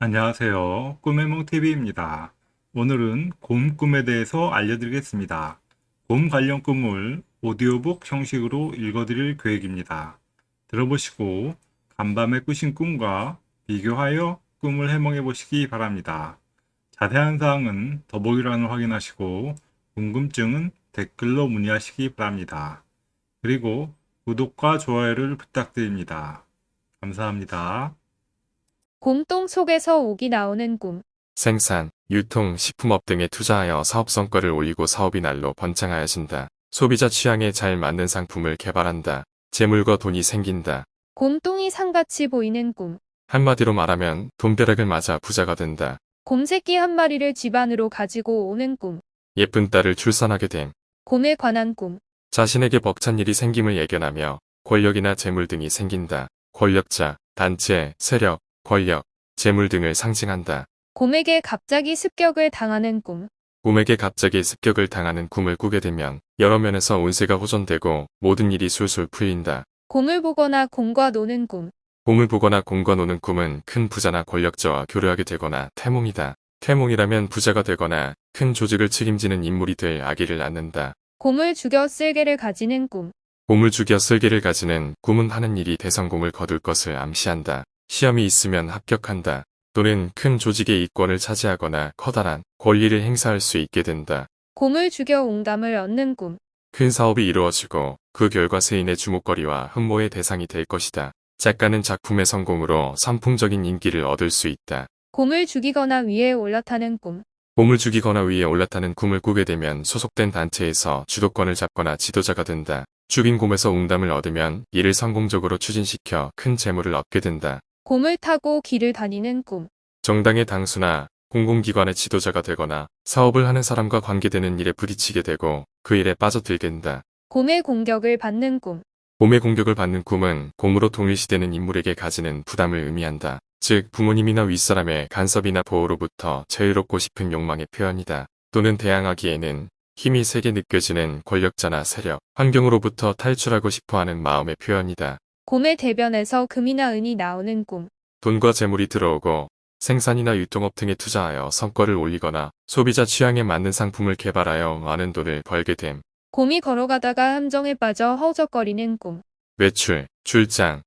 안녕하세요. 꿈의몽TV입니다. 오늘은 곰 꿈에 대해서 알려드리겠습니다. 곰 관련 꿈을 오디오북 형식으로 읽어드릴 계획입니다. 들어보시고 간밤에 꾸신 꿈과 비교하여 꿈을 해몽해 보시기 바랍니다. 자세한 사항은 더보기란을 확인하시고 궁금증은 댓글로 문의하시기 바랍니다. 그리고 구독과 좋아요를 부탁드립니다. 감사합니다. 곰똥 속에서 옥이 나오는 꿈. 생산, 유통, 식품업 등에 투자하여 사업 성과를 올리고 사업이 날로 번창하여진다. 소비자 취향에 잘 맞는 상품을 개발한다. 재물과 돈이 생긴다. 곰똥이 상같이 보이는 꿈. 한마디로 말하면 돈벼락을 맞아 부자가 된다. 곰새끼 한 마리를 집 안으로 가지고 오는 꿈. 예쁜 딸을 출산하게 됨. 곰에 관한 꿈. 자신에게 벅찬 일이 생김을 예견하며 권력이나 재물 등이 생긴다. 권력자, 단체, 세력, 권력, 재물 등을 상징한다. 곰에게 갑자기 습격을 당하는 꿈. 꿈에게 갑자기 습격을 당하는 꿈을 꾸게 되면 여러 면에서 운세가 호전되고 모든 일이 술술 풀린다. 곰을 보거나 곰과 노는 꿈. 곰을 보거나 곰과 노는 꿈은 큰 부자나 권력자와 교류하게 되거나 태몽이다. 태몽이라면 부자가 되거나 큰 조직을 책임지는 인물이 될 아기를 낳는다. 곰을 죽여 쓸개를 가지는 꿈. 곰을 죽여 쓸개를 가지는 꿈은 하는 일이 대성공을 거둘 것을 암시한다. 시험이 있으면 합격한다. 또는 큰 조직의 이권을 차지하거나 커다란 권리를 행사할 수 있게 된다. 곰을 죽여 옹담을 얻는 꿈. 큰 사업이 이루어지고 그 결과 세인의 주목거리와 흠모의 대상이 될 것이다. 작가는 작품의 성공으로 선풍적인 인기를 얻을 수 있다. 곰을 죽이거나 위에 올라타는 꿈. 곰을 죽이거나 위에 올라타는 꿈을 꾸게 되면 소속된 단체에서 주도권을 잡거나 지도자가 된다. 죽인 곰에서 웅담을 얻으면 이를 성공적으로 추진시켜 큰 재물을 얻게 된다. 곰을 타고 길을 다니는 꿈. 정당의 당수나 공공기관의 지도자가 되거나 사업을 하는 사람과 관계되는 일에 부딪히게 되고 그 일에 빠져들게 된다. 곰의 공격을 받는 꿈. 곰의 공격을 받는 꿈은 곰으로 동일시되는 인물에게 가지는 부담을 의미한다. 즉 부모님이나 윗사람의 간섭이나 보호로부터 자유롭고 싶은 욕망의 표현이다. 또는 대항하기에는 힘이 세게 느껴지는 권력자나 세력, 환경으로부터 탈출하고 싶어하는 마음의 표현이다. 곰의 대변에서 금이나 은이 나오는 꿈. 돈과 재물이 들어오고 생산이나 유통업 등에 투자하여 성과를 올리거나 소비자 취향에 맞는 상품을 개발하여 많은 돈을 벌게 됨. 곰이 걸어가다가 함정에 빠져 허우적거리는 꿈. 외출, 출장,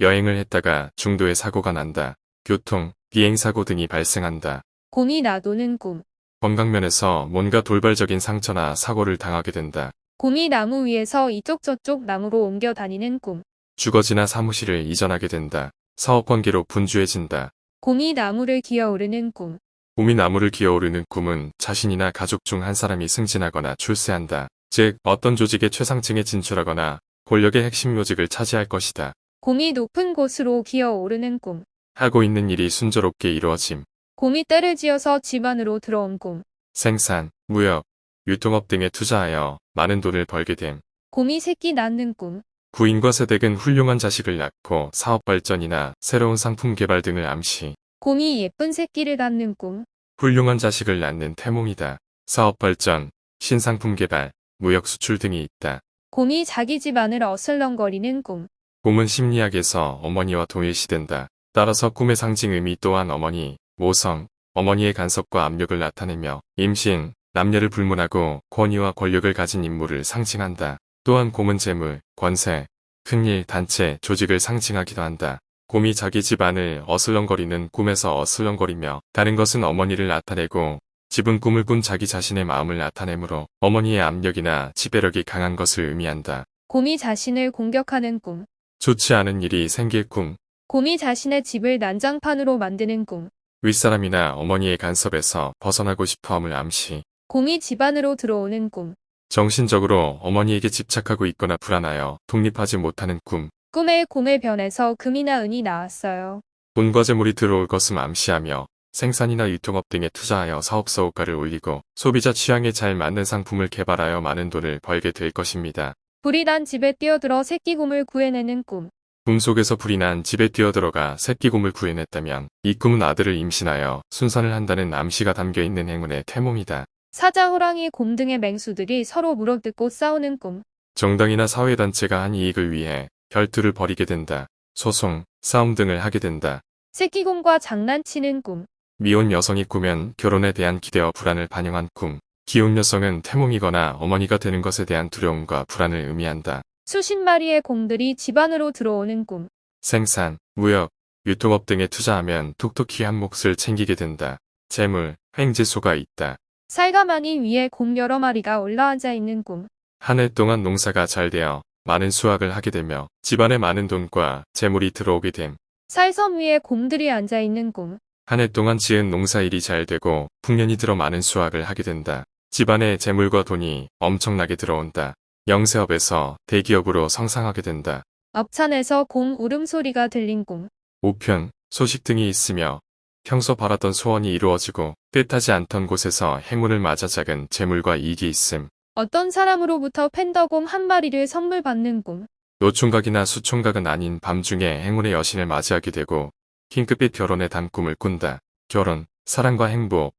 여행을 했다가 중도에 사고가 난다. 교통, 비행사고 등이 발생한다. 곰이 나도는 꿈. 건강면에서 뭔가 돌발적인 상처나 사고를 당하게 된다. 곰이 나무 위에서 이쪽 저쪽 나무로 옮겨 다니는 꿈. 주거지나 사무실을 이전하게 된다. 사업관계로 분주해진다. 곰이 나무를 기어오르는 꿈. 곰이 나무를 기어오르는 꿈은 자신이나 가족 중 한 사람이 승진하거나 출세한다. 즉 어떤 조직의 최상층에 진출하거나 권력의 핵심 요직을 차지할 것이다. 곰이 높은 곳으로 기어오르는 꿈. 하고 있는 일이 순조롭게 이루어짐. 곰이 떼를 지어서 집 안으로 들어온 꿈. 생산, 무역, 유통업 등에 투자하여 많은 돈을 벌게 됨. 곰이 새끼 낳는 꿈. 부인과 세댁은 훌륭한 자식을 낳고 사업 발전이나 새로운 상품 개발 등을 암시. 곰이 예쁜 새끼를 낳는 꿈. 훌륭한 자식을 낳는 태몽이다. 사업 발전, 신상품 개발, 무역 수출 등이 있다. 곰이 자기 집 안을 어슬렁거리는 꿈. 곰은 심리학에서 어머니와 동일시된다. 따라서 꿈의 상징 의미 또한 어머니, 모성, 어머니의 간섭과 압력을 나타내며 임신, 남녀를 불문하고 권위와 권력을 가진 인물을 상징한다. 또한 곰은 재물, 권세, 큰일, 단체, 조직을 상징하기도 한다. 곰이 자기 집안을 어슬렁거리는 꿈에서 어슬렁거리며 다른 것은 어머니를 나타내고 집은 꿈을 꾼 자기 자신의 마음을 나타내므로 어머니의 압력이나 지배력이 강한 것을 의미한다. 곰이 자신을 공격하는 꿈. 좋지 않은 일이 생길 꿈, 곰이 자신의 집을 난장판으로 만드는 꿈. 윗사람이나 어머니의 간섭에서 벗어나고 싶어함을 암시. 곰이 집 안으로 들어오는 꿈. 정신적으로 어머니에게 집착하고 있거나 불안하여 독립하지 못하는 꿈. 꿈에 곰의 변에서 금이나 은이 나왔어요. 돈과 재물이 들어올 것을 암시하며 생산이나 유통업 등에 투자하여 사업서 호가를 올리고 소비자 취향에 잘 맞는 상품을 개발하여 많은 돈을 벌게 될 것입니다. 불이 난 집에 뛰어들어 새끼곰을 구해내는 꿈. 꿈 속에서 불이 난 집에 뛰어들어가 새끼곰을 구해냈다면 이 꿈은 아들을 임신하여 순산을 한다는 암시가 담겨있는 행운의 태몽이다. 사자, 호랑이, 곰 등의 맹수들이 서로 물어뜯고 싸우는 꿈. 정당이나 사회단체가 한 이익을 위해 결투를 벌이게 된다. 소송, 싸움 등을 하게 된다. 새끼곰과 장난치는 꿈. 미혼 여성이 꾸면 결혼에 대한 기대와 불안을 반영한 꿈. 기혼 여성은 태몽이거나 어머니가 되는 것에 대한 두려움과 불안을 의미한다. 수십 마리의 곰들이 집 안으로 들어오는 꿈. 생산, 무역, 유통업 등에 투자하면 톡톡히 한 몫을 챙기게 된다. 재물, 횡재소가 있다. 살가마니 위에 곰 여러 마리가 올라앉아 있는 꿈. 한 해 동안 농사가 잘 되어 많은 수확을 하게 되며 집안에 많은 돈과 재물이 들어오게 됨. 살섬 위에 곰들이 앉아 있는 꿈. 한 해 동안 지은 농사일이 잘 되고 풍년이 들어 많은 수확을 하게 된다. 집안에 재물과 돈이 엄청나게 들어온다. 영세업에서 대기업으로 성장하게 된다. 업찬에서 곰 울음소리가 들린 꿈. 우편, 소식 등이 있으며 평소 바랐던 소원이 이루어지고 뜻하지 않던 곳에서 행운을 맞아 작은 재물과 이익이 있음. 어떤 사람으로부터 팬더곰 한 마리를 선물 받는 꿈. 노총각이나 수총각은 아닌 밤중에 행운의 여신을 맞이하게 되고 핑크빛 결혼의 단 꿈을 꾼다. 결혼, 사랑과 행복,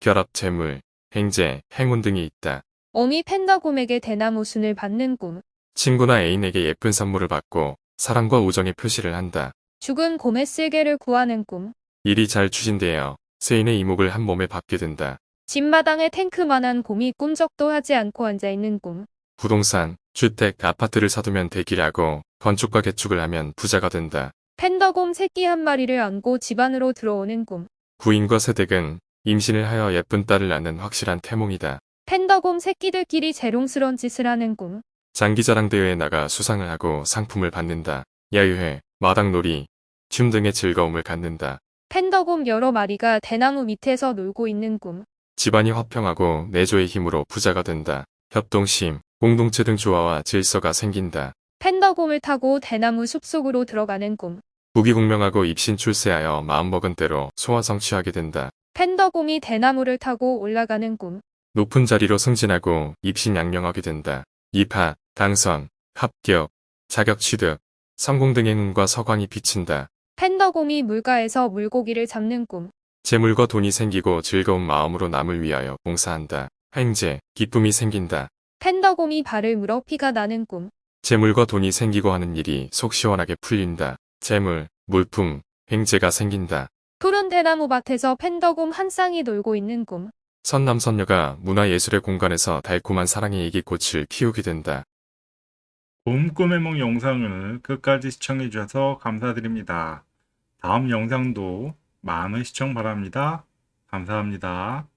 결합 재물, 행재, 행운 등이 있다. 어미 팬더곰에게 대나무 순을 받는 꿈. 친구나 애인에게 예쁜 선물을 받고 사랑과 우정의 표시를 한다. 죽은 곰의 쓸개를 구하는 꿈. 일이 잘 추진되어 세인의 이목을 한 몸에 받게 된다. 집마당에 탱크만한 곰이 꿈쩍도 하지 않고 앉아 있는 꿈. 부동산, 주택, 아파트를 사두면 대기라고 건축과 개축을 하면 부자가 된다. 팬더곰 새끼 한 마리를 안고 집 안으로 들어오는 꿈. 부인과 세댁은 임신을 하여 예쁜 딸을 낳는 확실한 태몽이다. 팬더곰 새끼들끼리 재롱스런 짓을 하는 꿈. 장기자랑 대회에 나가 수상을 하고 상품을 받는다. 야유회, 마당놀이, 춤 등의 즐거움을 갖는다. 팬더곰 여러 마리가 대나무 밑에서 놀고 있는 꿈. 집안이 화평하고 내조의 힘으로 부자가 된다. 협동심, 공동체 등 조화와 질서가 생긴다. 팬더곰을 타고 대나무 숲속으로 들어가는 꿈. 부귀공명하고 입신 출세하여 마음먹은 대로 소원 성취하게 된다. 팬더곰이 대나무를 타고 올라가는 꿈. 높은 자리로 승진하고 입신 양명하게 된다. 입학, 당선, 합격, 자격 취득, 성공 등의 행운과 서광이 비친다. 팬더곰이 물가에서 물고기를 잡는 꿈. 재물과 돈이 생기고 즐거운 마음으로 남을 위하여 봉사한다. 행재, 기쁨이 생긴다. 팬더곰이 발을 물어 피가 나는 꿈. 재물과 돈이 생기고 하는 일이 속 시원하게 풀린다. 재물, 물품, 행재가 생긴다. 푸른 대나무 밭에서 팬더곰 한 쌍이 놀고 있는 꿈. 선남선녀가 문화예술의 공간에서 달콤한 사랑의 얘기꽃을 피우게 된다. 곰 꿈의梦 영상을 끝까지 시청해 주셔서 감사드립니다. 다음 영상도 많은 시청 바랍니다. 감사합니다.